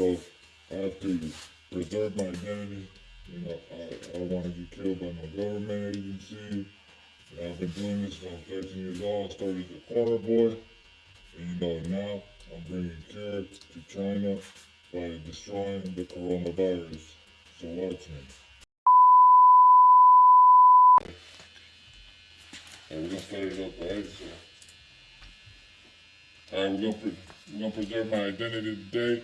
So I have to preserve my identity. You know, I, I want to get killed by my government, agency. And I've been doing this was 13 years old. I started as a corner boy. And you know, now I'm bringing cure to China by destroying the coronavirus. So watch me. Alright, we're gonna start it up, right? So, alright, we're gonna pre- we're gonna preserve my identity today.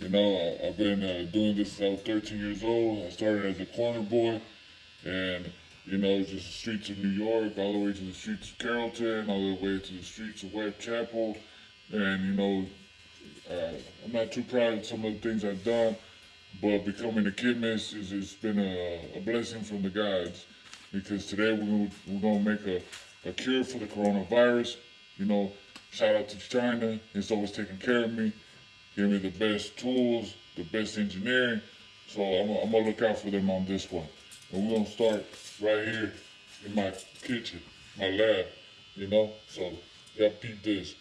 You know, I've been uh, doing this since I was 13 years old. I started as a corner boy, and you know, just the streets of New York, all the way to the streets of Carrollton, all the way to the streets of Whitechapel, and you know, uh, I'm not too proud of some of the things I've done, but becoming a chemist is it's been a, a blessing from the gods because today we're gonna, we're gonna make a, a cure for the coronavirus. You know, shout out to China. It's always taking care of me, giving me the best tools, the best engineering. So I'm, I'm gonna look out for them on this one. And we're gonna start right here in my kitchen, my lab, you know? So y'all peep this.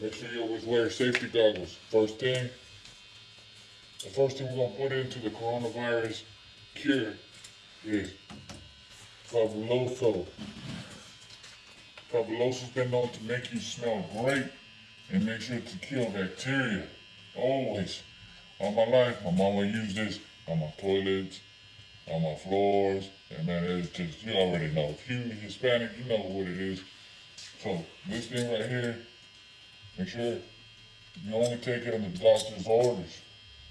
Make sure you always wear safety goggles. First thing, the first thing we're gonna put into the coronavirus cure is fabuloso. Fabuloso's been known to make you smell great and make sure to kill bacteria. Always. All my life, my mama used this on my toilets, on my floors, and man, it's just, you already know. If you're Hispanic, you know what it is. So, this thing right here, make sure you only take it on the doctor's orders.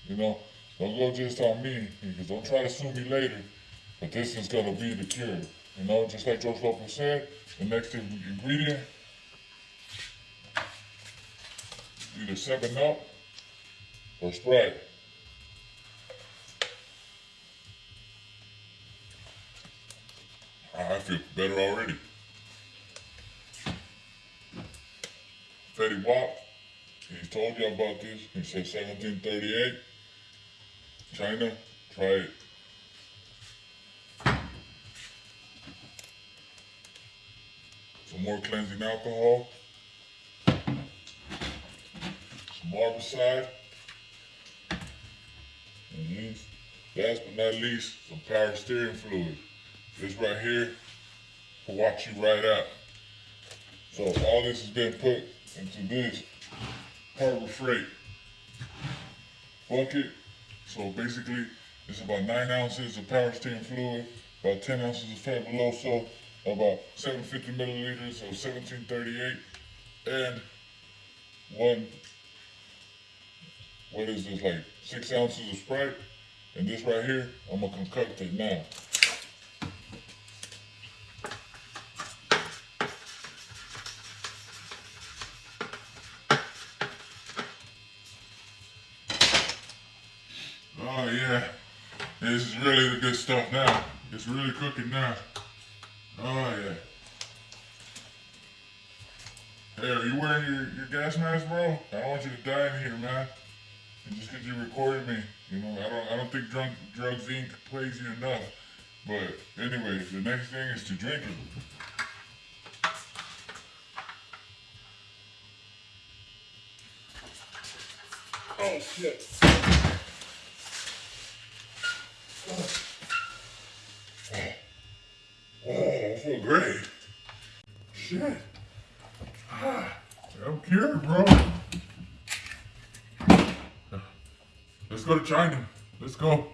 You know, don't go just on me, because don't try to sue me later. But this is gonna be the cure. You know, just like George Lopez said, the next ingredient, either 7 Up or Sprite. I feel better already. Fetty Wap, he told you about this. He said 1738. China, try it. Some more cleansing alcohol. Some herbicide. And least, last but not least, some power steering fluid. This right here will watch you right out. So all this has been put into this Harbor Freight bucket. So basically, it's about nine ounces of power steering fluid, about 10 ounces of Fabuloso, about 750 milliliters of 1738, and one, what is this, like six ounces of Sprite. And this right here, I'm gonna concoct it now. Oh yeah, this is really the good stuff now. It's really cooking now. Oh yeah. Hey, are you wearing your, your gas mask, bro? I don't want you to die in here, man. And just because you recorded me, you know, I don't I don't think drunk drugs inc plays you enough. But anyway, the next thing is to drink it. Oh shit. Oh, I feel great. Shit. Ah, I'm cured, bro. Let's go to China. Let's go.